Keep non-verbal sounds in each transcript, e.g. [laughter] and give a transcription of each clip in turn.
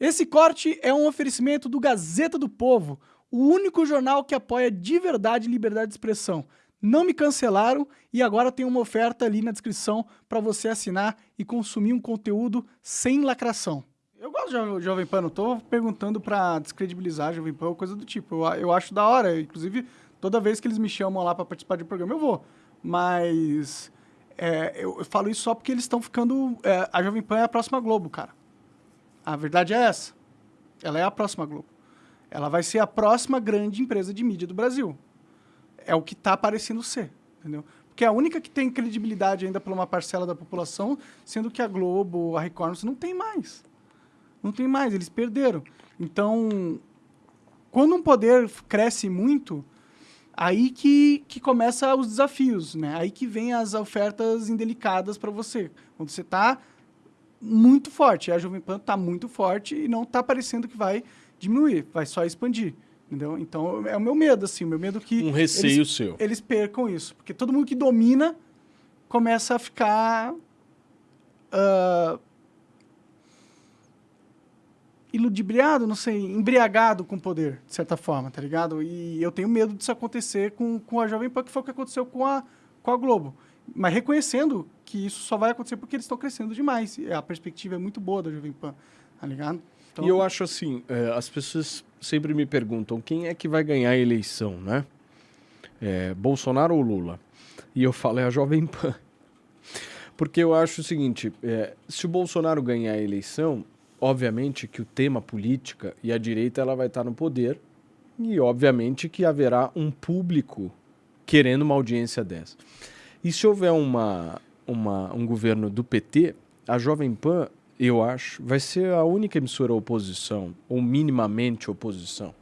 Esse corte é um oferecimento do Gazeta do Povo, o único jornal que apoia de verdade liberdade de expressão. Não me cancelaram e agora tem uma oferta ali na descrição para você assinar e consumir um conteúdo sem lacração. Eu gosto de Jovem Pan, não tô perguntando para descredibilizar Jovem Pan ou coisa do tipo. Eu, eu acho da hora, inclusive toda vez que eles me chamam lá para participar de programa eu vou. Mas é, eu, eu, falo isso só porque eles estão ficando. É, a Jovem Pan é a próxima Globo, cara. A verdade é essa. Ela é a próxima Globo. Ela vai ser a próxima grande empresa de mídia do Brasil. É o que está parecendo ser, entendeu? Porque é a única que tem credibilidade ainda por uma parcela da população, sendo que a Globo, a Record, não tem mais. Não tem mais, eles perderam. Então, quando um poder cresce muito, aí que, que começa os desafios, né? Aí que vem as ofertas indelicadas para você. Quando você está muito forte. A Jovem Pan está muito forte e não está parecendo que vai diminuir, vai só expandir. Entendeu? Então, é o meu medo, assim, o meu medo que... Um receio eles, seu. Eles percam isso. Porque todo mundo que domina começa a ficar... Uh, iludibriado, não sei, embriagado com o poder, de certa forma, tá ligado? E eu tenho medo disso acontecer com, com a Jovem Pan, que foi o que aconteceu com a, com a Globo mas reconhecendo que isso só vai acontecer porque eles estão crescendo demais. A perspectiva é muito boa da Jovem Pan, tá ligado? Então... E eu acho assim, é, as pessoas sempre me perguntam quem é que vai ganhar a eleição, né? É, Bolsonaro ou Lula? E eu falo, é a Jovem Pan. [laughs] Porque eu acho o seguinte, é, se o Bolsonaro ganhar a eleição, obviamente que o tema política e a direita ela vai estar no poder e obviamente que haverá um público querendo uma audiência dessa. E se houver uma, uma, um governo do PT, a Jovem Pan, eu acho, vai ser a única emissora oposição, ou minimamente oposição.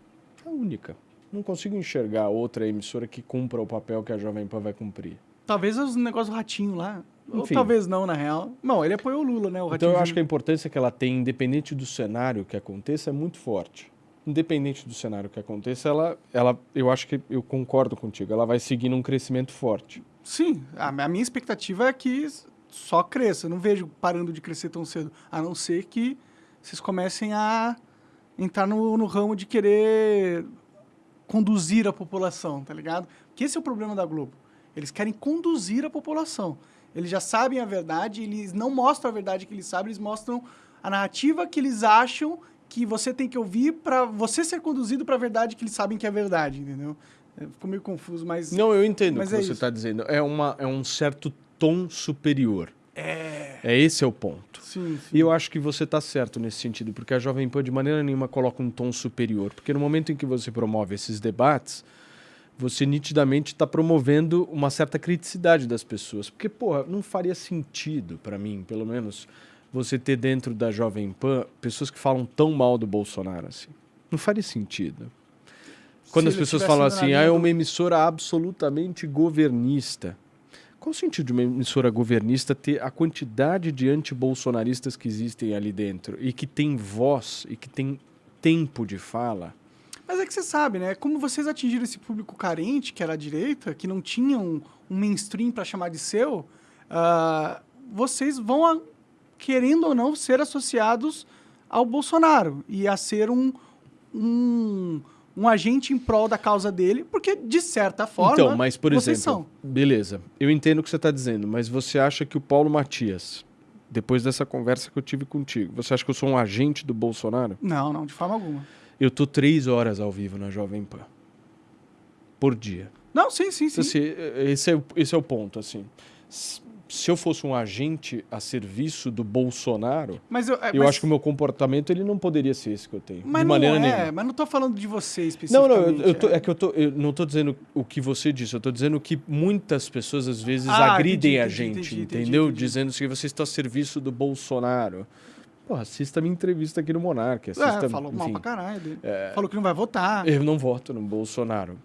A única. Não consigo enxergar outra emissora que cumpra o papel que a Jovem Pan vai cumprir. Talvez os negócios do ratinho lá. Enfim. Ou talvez não, na real. Não, ele apoiou o Lula, né? O então eu acho que a importância que ela tem, independente do cenário que aconteça, é muito forte. Independente do cenário que aconteça, ela, ela, eu acho que eu concordo contigo, ela vai seguir num crescimento forte. Sim, a, a minha expectativa é que só cresça. Eu não vejo parando de crescer tão cedo. A não ser que vocês comecem a entrar no, no ramo de querer conduzir a população, tá ligado? Porque esse é o problema da Globo. Eles querem conduzir a população. Eles já sabem a verdade, eles não mostram a verdade que eles sabem, eles mostram a narrativa que eles acham que você tem que ouvir para você ser conduzido para a verdade que eles sabem que é verdade, entendeu? É, ficou meio confuso, mas. Não, eu entendo o que é você está dizendo. É, uma, é um certo tom superior. É. É esse é o ponto. Sim, sim. E eu acho que você está certo nesse sentido, porque a Jovem Pan de maneira nenhuma coloca um tom superior. Porque no momento em que você promove esses debates, você nitidamente está promovendo uma certa criticidade das pessoas. Porque, porra, não faria sentido para mim, pelo menos, você ter dentro da Jovem Pan pessoas que falam tão mal do Bolsonaro assim. Não faria sentido. Quando as pessoas falam assim, ah, é uma emissora absolutamente governista. Qual o sentido de uma emissora governista ter a quantidade de antibolsonaristas que existem ali dentro e que tem voz e que tem tempo de fala? Mas é que você sabe, né? Como vocês atingiram esse público carente, que era a direita, que não tinha um, um mainstream para chamar de seu, uh, vocês vão, a, querendo ou não, ser associados ao Bolsonaro e a ser um, um um agente em prol da causa dele, porque, de certa forma, então, mas, por exemplo, são. Beleza, eu entendo o que você está dizendo, mas você acha que o Paulo Matias, depois dessa conversa que eu tive contigo, você acha que eu sou um agente do Bolsonaro? Não, não, de forma alguma. Eu tô três horas ao vivo na Jovem Pan. Por dia. Não, sim, sim, sim. Esse, esse, é, esse é o ponto, assim se eu fosse um agente a serviço do Bolsonaro, mas eu, é, eu acho que o meu comportamento ele não poderia ser esse que eu tenho. Mas de maneira não é, nenhuma. mas não estou falando de você especificamente. Não, não, eu, eu tô, é. é. que eu, tô, eu não estou dizendo o que você disse, eu estou dizendo que muitas pessoas às vezes ah, agridem entendi, a gente, entendi, entendeu? Entendi, Dizendo que você está a serviço do Bolsonaro. Pô, assista a minha entrevista aqui no Monarque. Assista, é, falou enfim, mal pra caralho dele. É, falou que não vai votar. Eu não voto no Bolsonaro.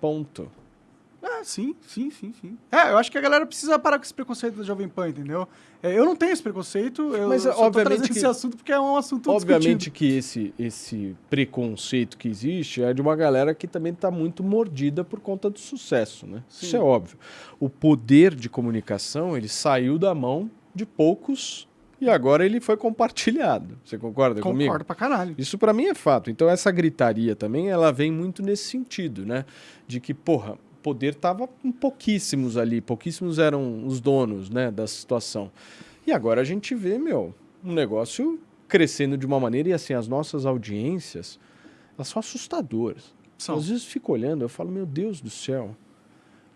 Ponto. É, sim, sim, sim, sim. É, eu acho que a galera precisa parar com esse preconceito da Jovem Pan, entendeu? É, eu não tenho esse preconceito, eu Mas, só obviamente que, esse assunto porque é um assunto Obviamente discutido. que esse, esse preconceito que existe é de uma galera que também está muito mordida por conta do sucesso, né? Sim. Isso é óbvio. O poder de comunicação, ele saiu da mão de poucos e agora ele foi compartilhado. Você concorda Concordo comigo? Concordo pra caralho. Isso para mim é fato. Então essa gritaria também, ela vem muito nesse sentido, né? De que, porra, poder tava com pouquíssimos ali, pouquíssimos eram os donos, né, da situação. E agora a gente vê, meu, um negócio crescendo de uma maneira e assim, as nossas audiências, elas são assustadoras. São. Às vezes fico olhando, eu falo, meu Deus do céu,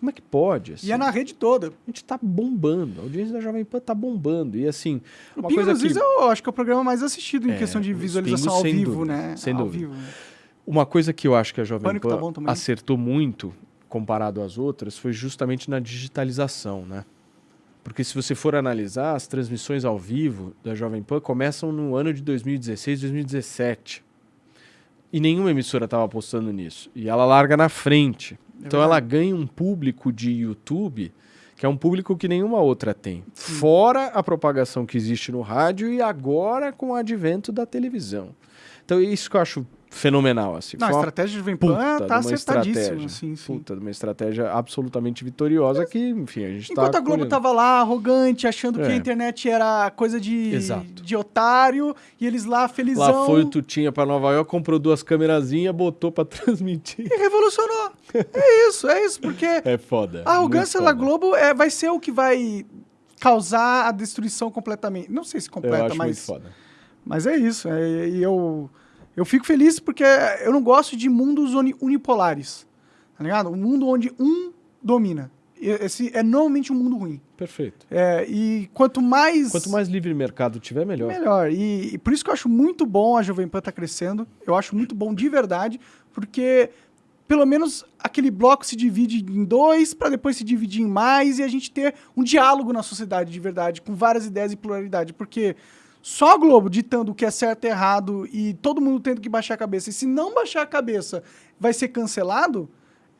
como é que pode? Assim? E é na rede toda. A gente tá bombando. A audiência da Jovem Pan tá bombando. E assim. O coisa que... eu acho que é o programa mais assistido em é, questão de visualização ao vivo, dúvida, né? Sem ao dúvida. Vivo. Uma coisa que eu acho que a Jovem Pânico Pan tá acertou muito comparado às outras foi justamente na digitalização, né? Porque se você for analisar, as transmissões ao vivo da Jovem Pan começam no ano de 2016, 2017. E nenhuma emissora estava apostando nisso. E ela larga na frente. É então ela ganha um público de YouTube que é um público que nenhuma outra tem. Sim. Fora a propagação que existe no rádio e agora com o advento da televisão. Então é isso que eu acho fenomenal. Assim. Não, a estratégia de Vempan tá acertadíssima. Sim, sim. Puta, uma estratégia absolutamente vitoriosa que, enfim, a gente tá Enquanto tá a Globo colhendo. tava lá, arrogante, achando é. que a internet era coisa de, de otário, e eles lá, felizão... Lá foi o Tutinha pra Nova York, comprou duas câmerazinhas, botou pra [laughs] transmitir. E revolucionou. é isso, é isso, porque... [laughs] É foda. A arrogância da Globo é, vai ser o que vai causar a destruição completamente. Não sei se completa, eu acho mas... Muito foda. Mas é isso, é, e eu... Eu fico feliz porque eu não gosto de mundos unipolares. Tá ligado? Um mundo onde um domina. Esse é normalmente um mundo ruim. Perfeito. É, e quanto mais. Quanto mais livre mercado tiver, melhor. Melhor. E, e por isso que eu acho muito bom a Jovem Pan estar tá crescendo. Eu acho muito bom de verdade, porque pelo menos aquele bloco se divide em dois, para depois se dividir em mais e a gente ter um diálogo na sociedade de verdade, com várias ideias e pluralidade. Porque só a Globo ditando o que é certo e errado e todo mundo tendo que baixar a cabeça. E se não baixar a cabeça vai ser cancelado,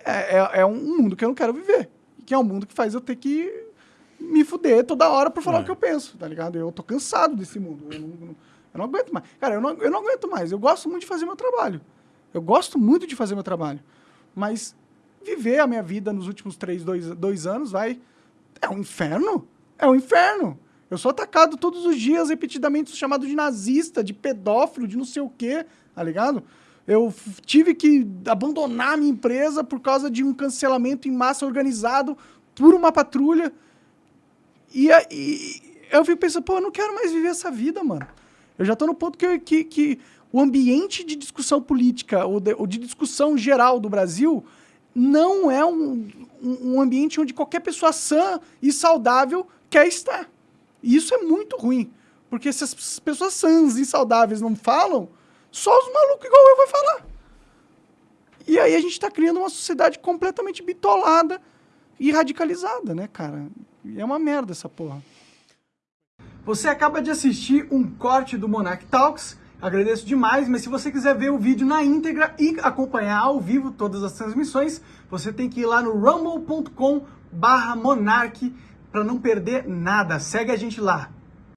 é, é, é um mundo que eu não quero viver. Que é um mundo que faz eu ter que me fuder toda hora por falar é. o que eu penso, tá ligado? Eu tô cansado desse mundo. Eu não, eu não aguento mais. Cara, eu não, eu não aguento mais. Eu gosto muito de fazer meu trabalho. Eu gosto muito de fazer meu trabalho. Mas viver a minha vida nos últimos três, dois, dois anos vai... É um inferno. É um inferno. Eu sou atacado todos os dias, repetidamente, chamado de nazista, de pedófilo, de não sei o quê, tá ligado? Eu tive que abandonar a minha empresa por causa de um cancelamento em massa organizado por uma patrulha. E, e eu fico pensando, pô, eu não quero mais viver essa vida, mano. Eu já tô no ponto que, que, que o ambiente de discussão política ou de, ou de, discussão geral do Brasil não é um, um ambiente onde qualquer pessoa sã e saudável quer estar. E isso é muito ruim. Porque se as pessoas sãs e saudáveis não falam, só os malucos igual eu vai falar. E aí a gente está criando uma sociedade completamente bitolada e radicalizada, né, cara? E é uma merda essa porra. Você acaba de assistir um corte do Monarch Talks. Agradeço demais, mas se você quiser ver o vídeo na íntegra e acompanhar ao vivo todas as transmissões, você tem que ir lá no rumble.com barra Monarch para não perder nada. Segue a gente lá.